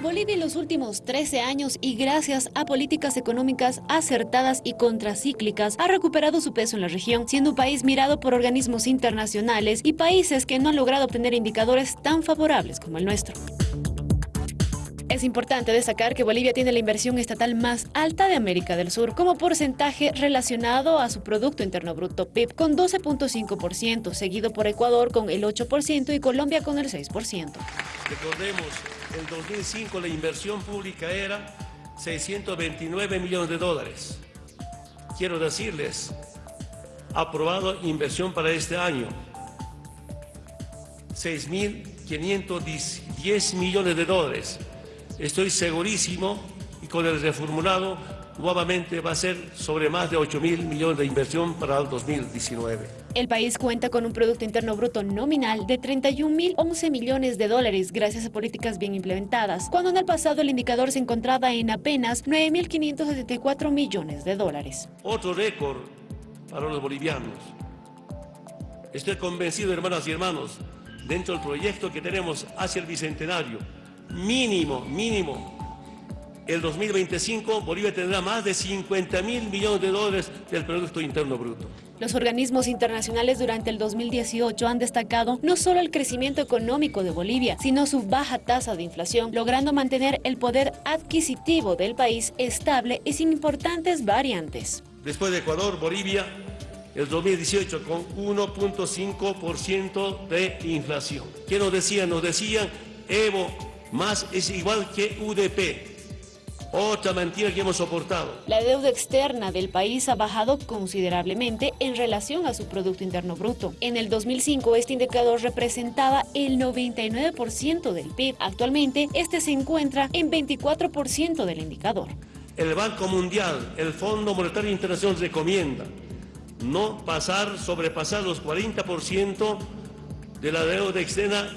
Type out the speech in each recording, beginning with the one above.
Bolivia en los últimos 13 años y gracias a políticas económicas acertadas y contracíclicas ha recuperado su peso en la región, siendo un país mirado por organismos internacionales y países que no han logrado obtener indicadores tan favorables como el nuestro. Es importante destacar que Bolivia tiene la inversión estatal más alta de América del Sur, como porcentaje relacionado a su Producto Interno Bruto PIB, con 12.5%, seguido por Ecuador con el 8% y Colombia con el 6%. Recordemos, en 2005 la inversión pública era 629 millones de dólares. Quiero decirles, aprobado inversión para este año, 6.510 millones de dólares. Estoy segurísimo y con el reformulado nuevamente va a ser sobre más de 8 mil millones de inversión para el 2019. El país cuenta con un Producto Interno Bruto nominal de 31.011 millones de dólares gracias a políticas bien implementadas, cuando en el pasado el indicador se encontraba en apenas 9.574 millones de dólares. Otro récord para los bolivianos. Estoy convencido, hermanas y hermanos, dentro del proyecto que tenemos hacia el Bicentenario, mínimo, mínimo, el 2025 Bolivia tendrá más de 50 mil millones de dólares del Producto Interno Bruto. Los organismos internacionales durante el 2018 han destacado no solo el crecimiento económico de Bolivia, sino su baja tasa de inflación, logrando mantener el poder adquisitivo del país estable y sin importantes variantes. Después de Ecuador, Bolivia, el 2018 con 1.5% de inflación. ¿Qué nos decían? Nos decían, Evo más es igual que UDP. Otra mentira que hemos soportado. La deuda externa del país ha bajado considerablemente en relación a su Producto Interno Bruto. En el 2005 este indicador representaba el 99% del PIB. Actualmente este se encuentra en 24% del indicador. El Banco Mundial, el Fondo Monetario Internacional recomienda no pasar, sobrepasar los 40% de la deuda externa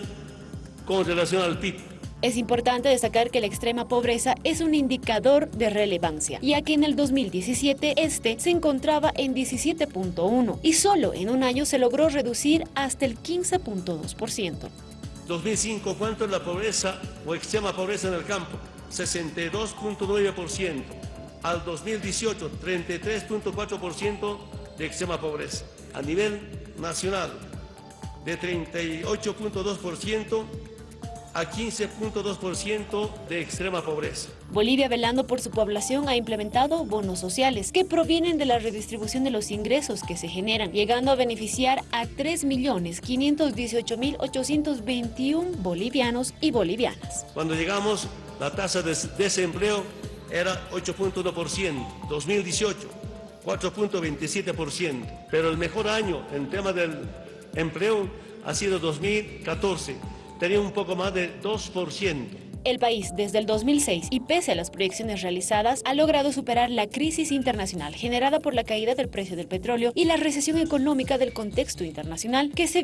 con relación al PIB. Es importante destacar que la extrema pobreza es un indicador de relevancia, ya que en el 2017 este se encontraba en 17.1 y solo en un año se logró reducir hasta el 15.2%. 2005, ¿cuánto es la pobreza o extrema pobreza en el campo? 62.9%. Al 2018, 33.4% de extrema pobreza. A nivel nacional, de 38.2% a 15.2% de extrema pobreza. Bolivia, velando por su población, ha implementado bonos sociales que provienen de la redistribución de los ingresos que se generan, llegando a beneficiar a 3.518.821 bolivianos y bolivianas. Cuando llegamos, la tasa de desempleo era 8.1%, 2018 4.27%, pero el mejor año en tema del empleo ha sido 2014, tenía un poco más de 2%. El país, desde el 2006 y pese a las proyecciones realizadas, ha logrado superar la crisis internacional generada por la caída del precio del petróleo y la recesión económica del contexto internacional que se